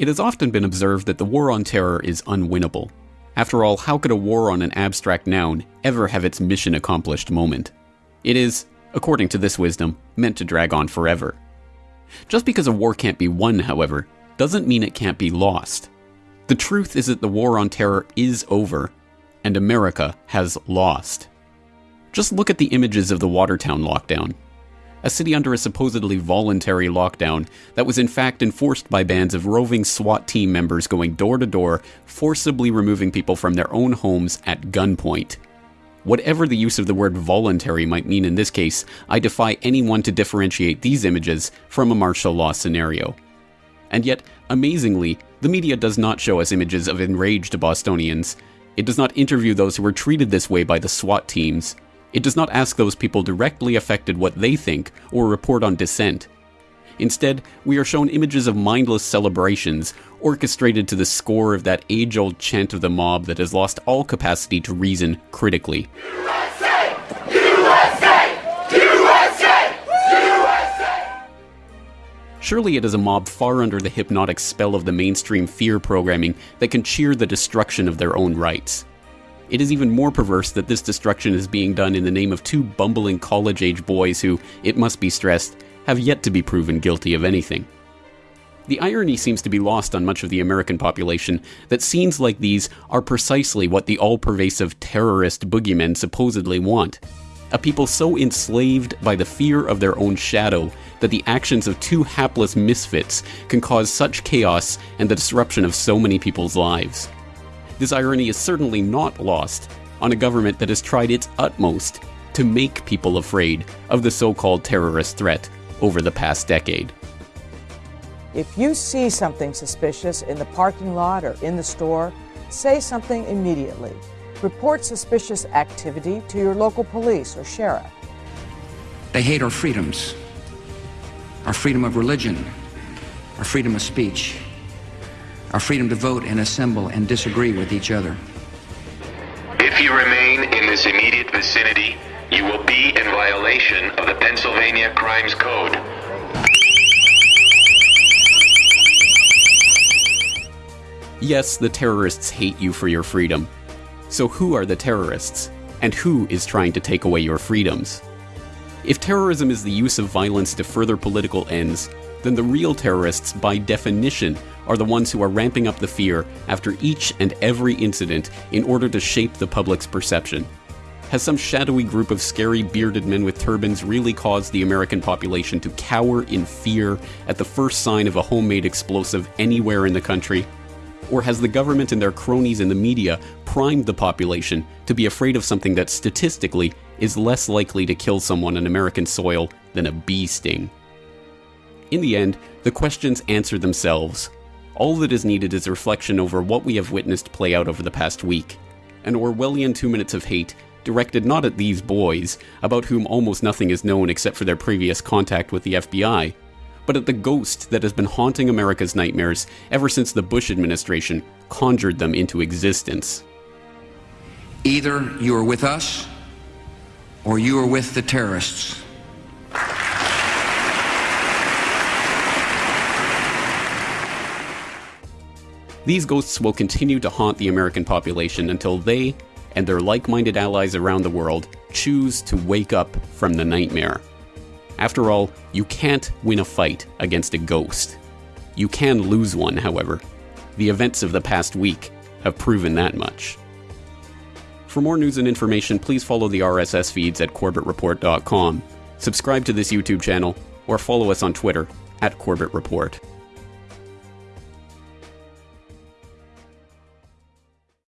It has often been observed that the war on terror is unwinnable. After all, how could a war on an abstract noun ever have its mission accomplished moment? It is, according to this wisdom, meant to drag on forever. Just because a war can't be won, however, doesn't mean it can't be lost. The truth is that the war on terror is over, and America has lost. Just look at the images of the Watertown lockdown. A city under a supposedly voluntary lockdown that was in fact enforced by bands of roving SWAT team members going door to door, forcibly removing people from their own homes at gunpoint. Whatever the use of the word voluntary might mean in this case, I defy anyone to differentiate these images from a martial law scenario. And yet, amazingly, the media does not show us images of enraged Bostonians. It does not interview those who were treated this way by the SWAT teams. It does not ask those people directly affected what they think or report on dissent. Instead, we are shown images of mindless celebrations, orchestrated to the score of that age old chant of the mob that has lost all capacity to reason critically. USA! USA! USA! USA! Surely it is a mob far under the hypnotic spell of the mainstream fear programming that can cheer the destruction of their own rights. It is even more perverse that this destruction is being done in the name of two bumbling college age boys who, it must be stressed, have yet to be proven guilty of anything. The irony seems to be lost on much of the American population that scenes like these are precisely what the all pervasive terrorist boogeymen supposedly want. A people so enslaved by the fear of their own shadow that the actions of two hapless misfits can cause such chaos and the disruption of so many people's lives. This irony is certainly not lost on a government that has tried its utmost to make people afraid of the so called terrorist threat over the past decade. If you see something suspicious in the parking lot or in the store, say something immediately. Report suspicious activity to your local police or sheriff. They hate our freedoms our freedom of religion, our freedom of speech our freedom to vote and assemble and disagree with each other. If you remain in this immediate vicinity, you will be in violation of the Pennsylvania Crimes Code. Yes, the terrorists hate you for your freedom. So who are the terrorists? And who is trying to take away your freedoms? If terrorism is the use of violence to further political ends, then the real terrorists, by definition, are the ones who are ramping up the fear after each and every incident in order to shape the public's perception. Has some shadowy group of scary bearded men with turbans really caused the American population to cower in fear at the first sign of a homemade explosive anywhere in the country? Or has the government and their cronies in the media primed the population to be afraid of something that statistically is less likely to kill someone on American soil than a bee sting? In the end, the questions answer themselves. All that is needed is a reflection over what we have witnessed play out over the past week. An Orwellian two minutes of hate, directed not at these boys, about whom almost nothing is known except for their previous contact with the FBI, but at the ghost that has been haunting America's nightmares ever since the Bush administration conjured them into existence. Either you are with us, or you are with the terrorists. These ghosts will continue to haunt the American population until they and their like minded allies around the world choose to wake up from the nightmare. After all, you can't win a fight against a ghost. You can lose one, however. The events of the past week have proven that much. For more news and information, please follow the RSS feeds at CorbettReport.com, subscribe to this YouTube channel, or follow us on Twitter at Corbett Report.